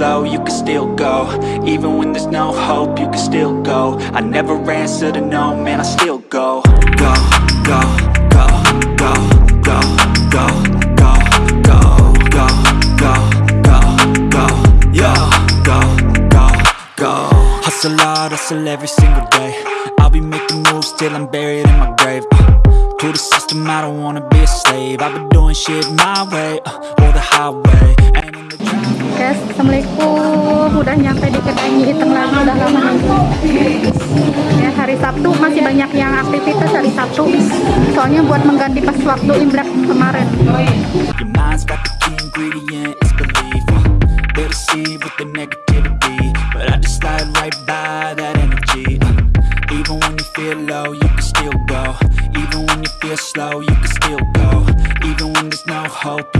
slow, you can still go Even when there's no hope, you can still go I never answer to no, man, I still go Go, go, go, go, go, go, go, go, go, go, go, go, go, go, go Hustle hard, hustle every single day I'll be making moves till I'm buried in my grave uh, To the system, I don't wanna be a slave I've been doing shit my way, uh, or the highway Guys, Assalamualaikum. Udah nyampe di kedai mie hitam lagi Udah lama nunggu Ya, hari Sabtu masih banyak yang aktivitas hari Sabtu. Soalnya buat mengganti pas waktu Imlek kemarin. Hope,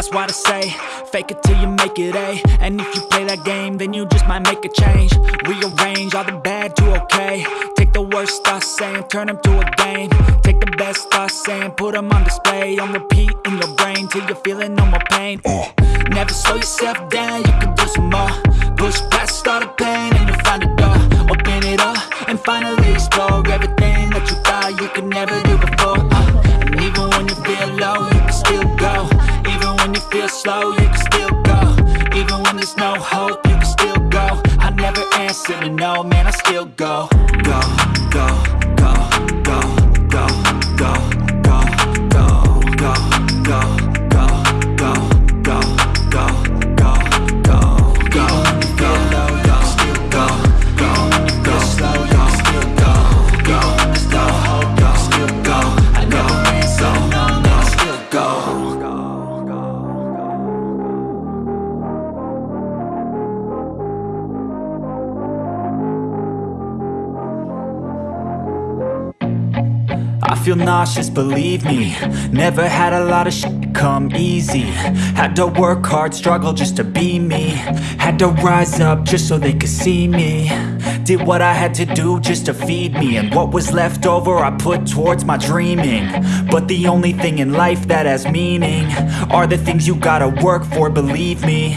That's why I say, fake it till you make it A. And if you play that game, then you just might make a change. Rearrange all the bad to okay. Take the worst thoughts saying, turn them to a game. Take the best thoughts saying, put them on display. On repeat in your brain till you're feeling no more pain. Uh, Never slow yourself down, you can do some more. Push past all the pain and you'll find a door. Open it up and finally nauseous, believe me. Never had a lot of shit come easy. Had to work hard, struggle just to be me. Had to rise up just so they could see me. Did what I had to do just to feed me. And what was left over I put towards my dreaming. But the only thing in life that has meaning Are the things you gotta work for, believe me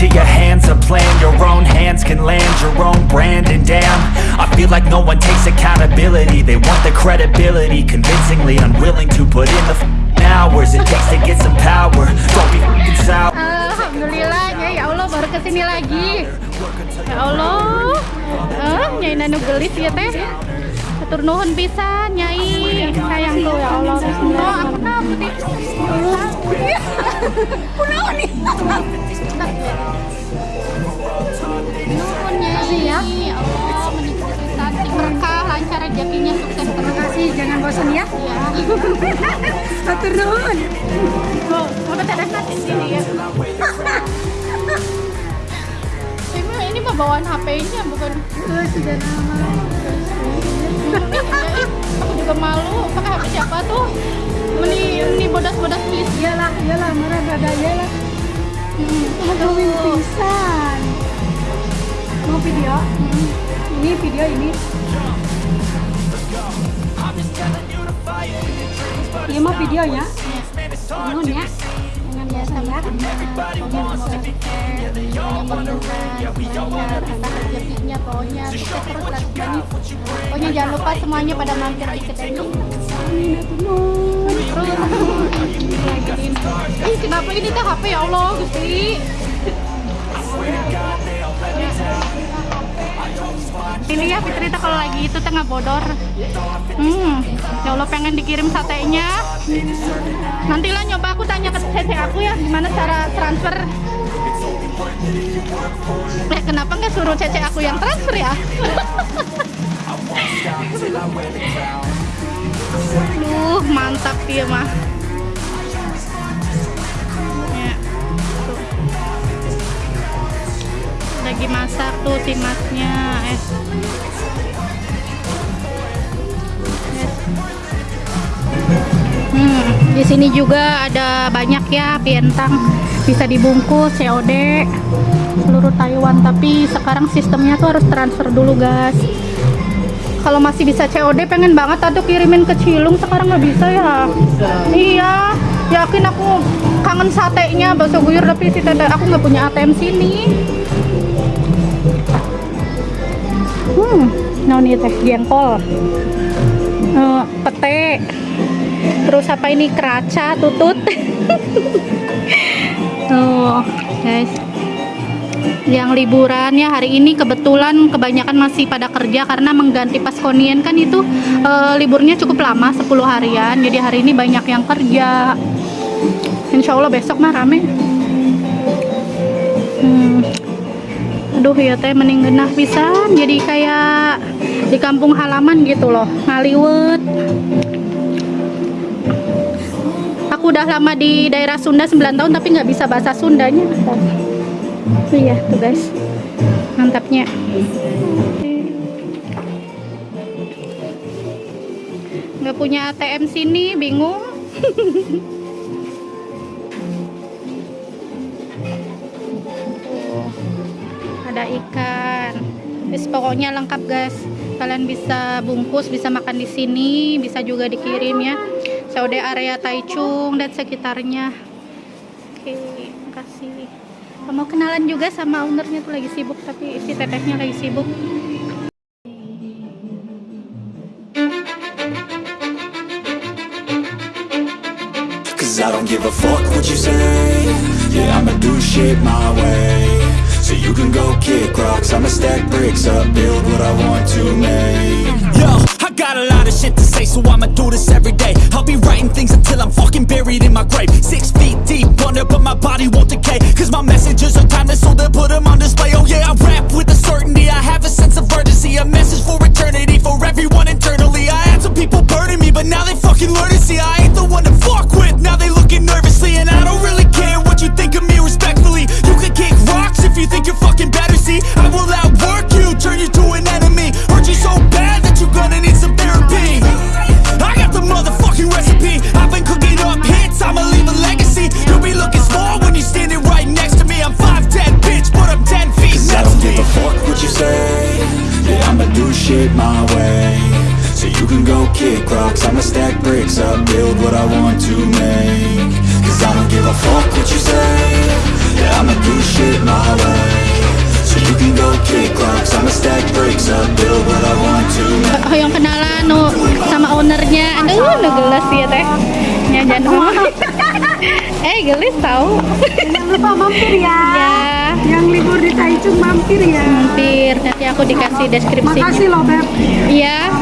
into your hands a plan. Your own hands can land your own brand. And damn, I feel like no one takes accountability. They want the credibility Convincingly unwilling to put in the hours It takes to get some power. Don't be f***ing sour. Alhamdulillah ya, ya Allah baru kesini lagi. Ya Allah. Eh, Nyai nanu gelis ya teh Atur nuhun pisan Nyai. Sayang tuh ya Allah Nuhun Nyai ya Allah menikmati Berkah lancar rezekinya sukses Terima kasih jangan bosan ya Atur nuhun Oh, mau ada di sini ya ini, ini mah bawaan HP-nya bukan? Oh, sudah nama aku juga malu. Pakai HP siapa tuh? Meni meni bodas-bodas please. Iyalah iyalah. Marah gak iyalah hmm. aduh pisan mau video? Hmm. ini video ini. Ini mau videonya. Nuhun ya dengan biasa ya rezekinya pokoknya. Sukses terus pokoknya jangan lupa semuanya pada mampir di kedai ini terus ih kenapa ini teh HP ya Allah Gusti ini ya Fitri tuh kalau lagi itu tengah bodor. Hmm ya Allah pengen dikirim satenya. Nantilah nyoba aku tanya ke CC aku ya gimana cara transfer. Eh kenapa nggak suruh CC aku yang transfer ya? Duh, mantap dia mah. Lagi masak tuh si masnya. Eh. Hmm, di sini juga ada banyak ya pientang. Bisa dibungkus COD seluruh Taiwan. Tapi sekarang sistemnya tuh harus transfer dulu guys. Kalau masih bisa COD pengen banget atau kirimin ke Cilung sekarang nggak bisa ya. Iya yakin aku kangen satenya bakso guyur tapi si tete aku nggak punya ATM sini hmm ini teh? Jengkol. Eh, pete. Terus apa ini? Keraca tutut. Tuh guys. Yang liburan ya hari ini kebetulan kebanyakan masih pada kerja karena mengganti Paskonien kan itu eh, liburnya cukup lama 10 harian. Jadi hari ini banyak yang kerja. Insya Allah besok mah rame. Hmm. Aduh ya teh mending genah pisan. Jadi kayak di kampung halaman gitu loh ngaliwet. Aku udah lama di daerah Sunda 9 tahun tapi nggak bisa bahasa Sundanya. Oh iya tuh guys. Mantapnya. Nggak punya ATM sini bingung ikan. Terus pokoknya lengkap guys. Kalian bisa bungkus bisa makan di sini bisa juga dikirim ya. Saudi area Taichung dan sekitarnya. Oke makasih. Mau kenalan juga sama ownernya tuh lagi sibuk tapi si tetehnya lagi sibuk. I don't give a fuck what you say. Yeah, I'ma do shit my way So you can go kick rocks I'ma stack bricks up Build what I want to make Yo, I got a lot of shit to say, so I'ma do this every day. I'll be writing things until I'm fucking buried in my grave. Six feet deep under, but my body won't decay. Cause my messages are timeless, so they'll put them on display. Oh yeah, I rap with a certainty, I have a sense of urgency. A message for eternity, for everyone internally. I had some people burning me, but now they fucking learn to see I ain't the one to fuck with. Now they looking nervously, Shit my way. So you can go kick rocks. I'ma stack bricks up. Build what I want to make. Cause I don't give a fuck what you say. Yeah, I'ma do shit my way. So you can go kick rocks. I'ma stack bricks up. Build what I want to make. Oh yang kenalan no, sama ownernya. Aduh no gelas ya teh. Ya jangan eh gelis tahu Jangan lupa mampir ya. ya Yang libur di Taichung mampir ya. hampir nanti aku dikasih deskripsinya Makasih loh Beb. iya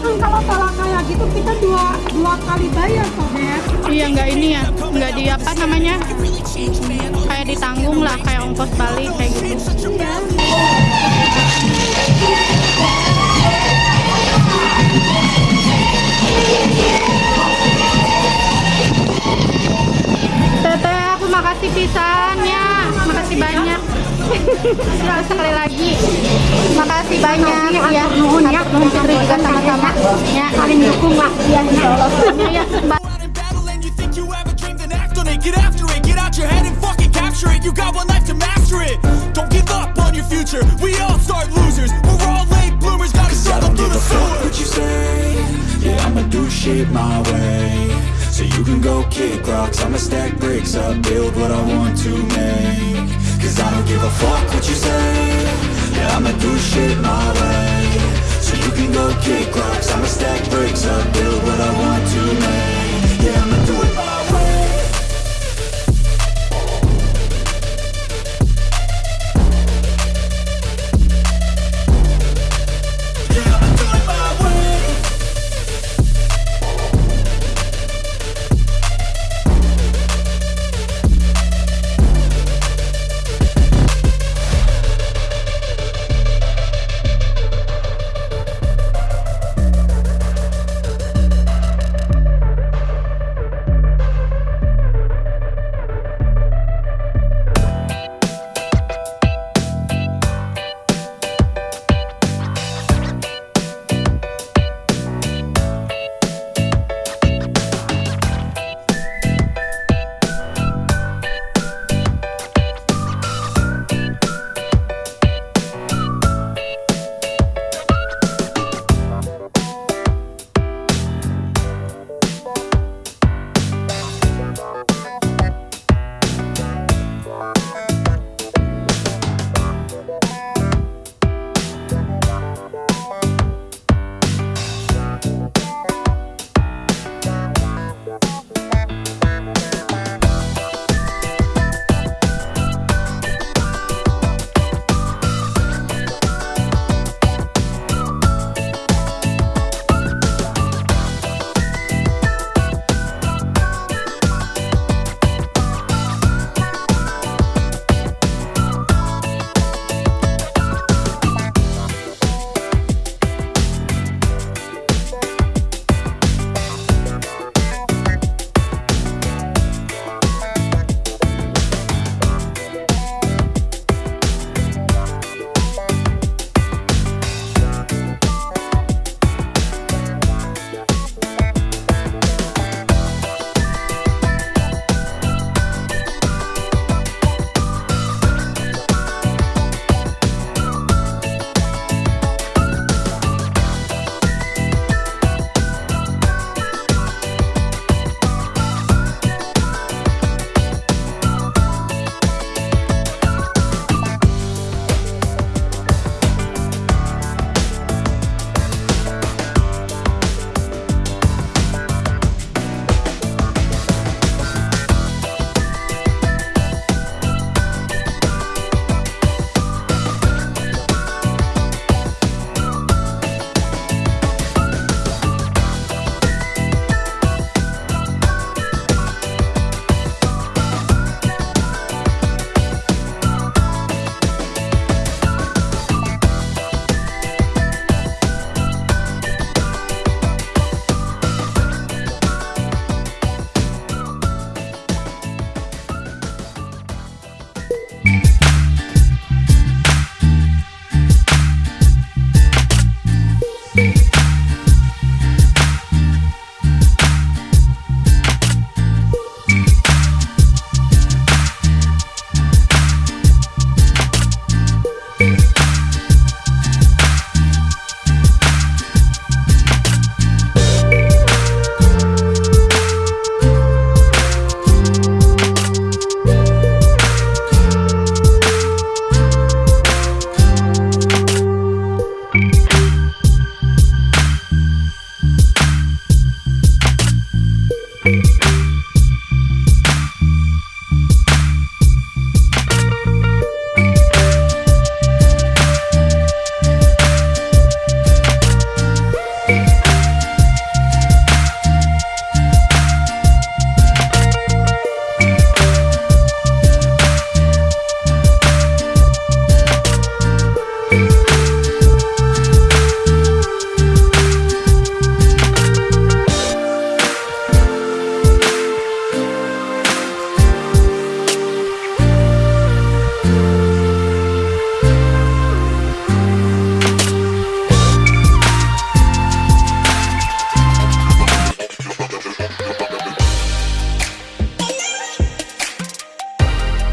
Kan kalau salah kayak gitu kita dua dua kali bayar kok Beb. iya nggak ini ya nggak di apa namanya kayak ditanggung lah kayak ongkos balik kayak gitu Teteh sekali lagi. Makasih banyak. Ya nuhun ya nuhun Fitri juga sama-sama. ya saling dukung lah. Ya ya. Get after it, get out your head and fucking capture it. You got one life to master it. Don't give up on your future. We all start losers. We're all late bloomers, gotta struggle through the sewer. what you say. Yeah, I'ma do shit my way. So you can go kick rocks. I'ma stack bricks up Build what I want to make Cause I don't give a fuck what you say. Yeah, I'ma do shit my way. So you can go kick rocks. I'ma stack bricks up Build what I want to make. Yeah, I'ma do